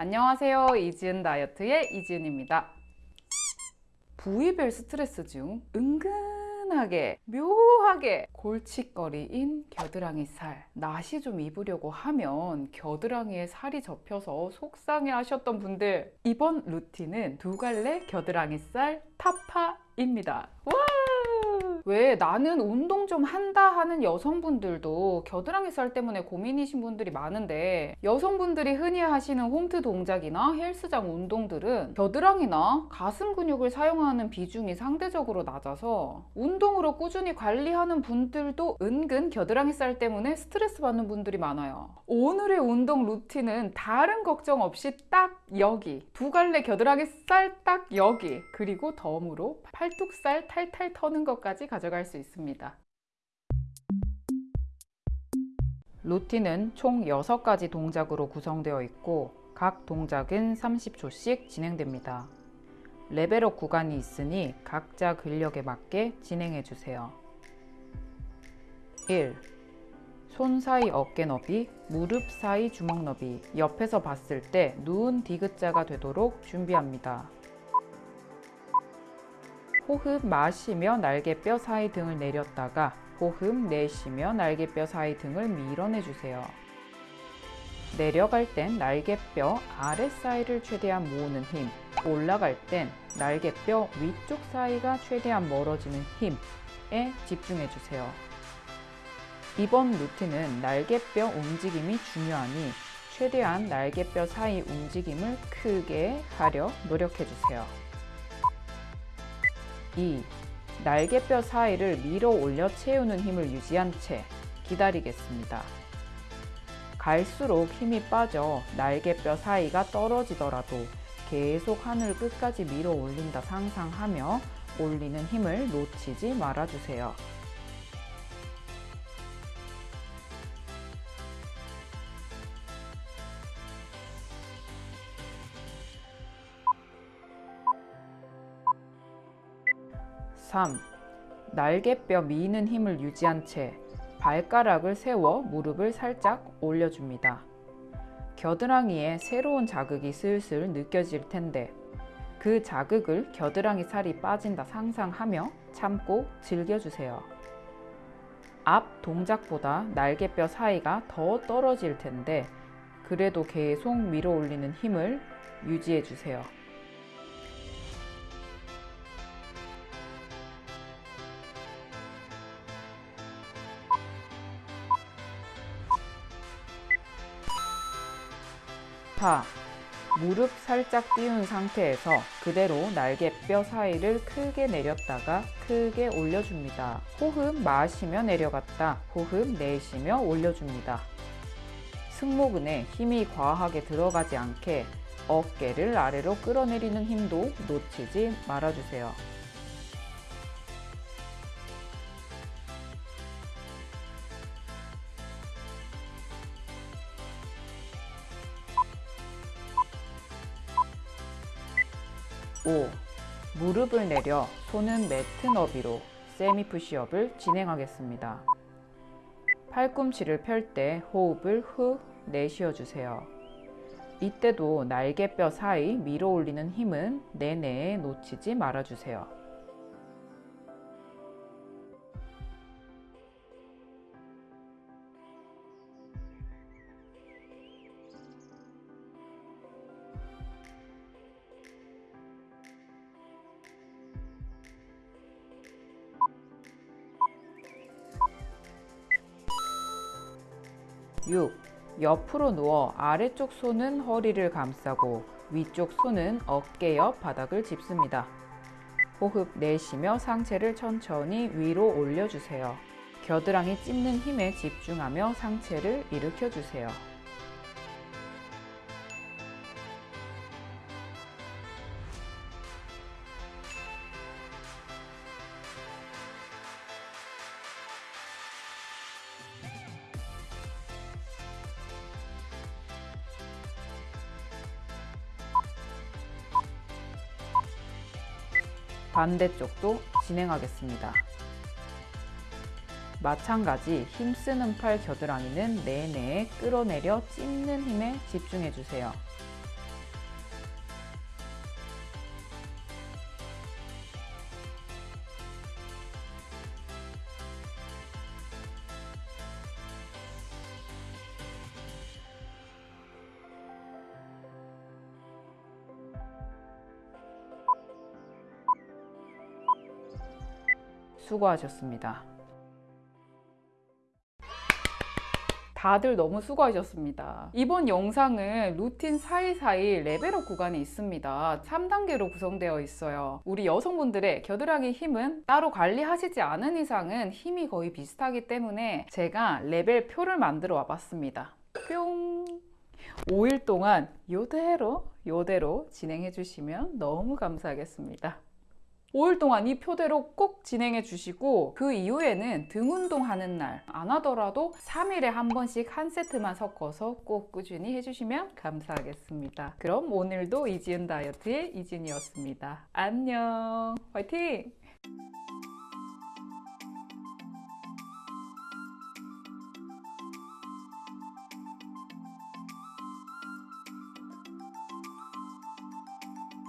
안녕하세요. 이지은 다이어트의 이지은입니다. 부위별 스트레스 중 은근하게 묘하게 골칫거리인 겨드랑이 살 나시 좀 입으려고 하면 겨드랑이에 살이 접혀서 속상해 하셨던 분들 이번 루틴은 두 갈래 겨드랑이 살 타파입니다. 와! 왜 나는 운동 좀 한다 하는 여성분들도 겨드랑이 살 때문에 고민이신 분들이 많은데 여성분들이 흔히 하시는 홈트 동작이나 헬스장 운동들은 겨드랑이나 가슴 근육을 사용하는 비중이 상대적으로 낮아서 운동으로 꾸준히 관리하는 분들도 은근 겨드랑이 살 때문에 스트레스 받는 분들이 많아요. 오늘의 운동 루틴은 다른 걱정 없이 딱 여기 두 갈래 겨드랑이 살 딱 여기 그리고 덤으로 팔뚝살 탈탈 터는 것까지 가 져갈 수 있습니다. 루틴은 총 6가지 동작으로 구성되어 있고 각 동작은 30초씩 진행됩니다. 레벨업 구간이 있으니 각자 근력에 맞게 진행해 주세요. 1. 손 사이 어깨 너비, 무릎 사이 주먹 너비, 옆에서 봤을 때 누운 디귿자가 되도록 준비합니다. 호흡 마시며 날개뼈 사이 등을 내렸다가 호흡 내쉬며 날개뼈 사이 등을 밀어내 주세요. 내려갈 땐 날개뼈 아래 사이를 최대한 모으는 힘, 올라갈 땐 날개뼈 위쪽 사이가 최대한 멀어지는 힘에 집중해 주세요. 이번 루틴은 날개뼈 움직임이 중요하니 최대한 날개뼈 사이 움직임을 크게 하려 노력해 주세요. 2. 날개뼈 사이를 밀어 올려 채우는 힘을 유지한 채 기다리겠습니다. 갈수록 힘이 빠져 날개뼈 사이가 떨어지더라도 계속 하늘 끝까지 밀어 올린다 상상하며 올리는 힘을 놓치지 말아주세요. (3) 날개뼈 미는 힘을 유지한 채 발가락을 세워 무릎을 살짝 올려줍니다. 겨드랑이에 새로운 자극이 슬슬 느껴질 텐데 그 자극을 겨드랑이 살이 빠진다 상상하며 참고 즐겨주세요. 앞 동작보다 날개뼈 사이가 더 떨어질 텐데 그래도 계속 밀어 올리는 힘을 유지해 주세요. 파 무릎 살짝 띄운 상태에서 그대로 날개뼈 사이를 크게 내렸다가 크게 올려줍니다. 호흡 마시며 내려갔다. 호흡 내쉬며 올려줍니다. 승모근에 힘이 과하게 들어가지 않게 어깨를 아래로 끌어내리는 힘도 놓치지 말아주세요. 5. 무릎을 내려 손은 매트 너비로 세미 푸시업을 진행하겠습니다. 팔꿈치를 펼 때 호흡을 후 내쉬어 주세요. 이때도 날개뼈 사이 밀어 올리는 힘은 내내에 놓치지 말아 주세요. (6) 옆으로 누워 아래쪽 손은 허리를 감싸고 위쪽 손은 어깨 옆 바닥을 짚습니다. 호흡 내쉬며 상체를 천천히 위로 올려주세요. 겨드랑이 찝는 힘에 집중하며 상체를 일으켜주세요. 반대쪽도 진행하겠습니다. 마찬가지 힘쓰는 팔 겨드랑이는 내내 끌어내려 찝는 힘에 집중해 주세요. 수고하셨습니다. 다들 너무 수고하셨습니다. 이번 영상은 루틴 사이사이 레벨업 구간이 있습니다. 3단계로 구성되어 있어요. 우리 여성분들의 겨드랑이 힘은 따로 관리하시지 않은 이상은 힘이 거의 비슷하기 때문에 제가 레벨표를 만들어 와봤습니다. 뿅! 5일 동안 요대로 요대로 진행해 주시면 너무 감사하겠습니다. 5일 동안 이 표대로 꼭 진행해 주시고 그 이후에는 등 운동하는 날 안 하더라도 3일에 한 번씩 한 세트만 섞어서 꼭 꾸준히 해주시면 감사하겠습니다. 그럼 오늘도 이지은 다이어트의 이진이었습니다. 안녕 화이팅!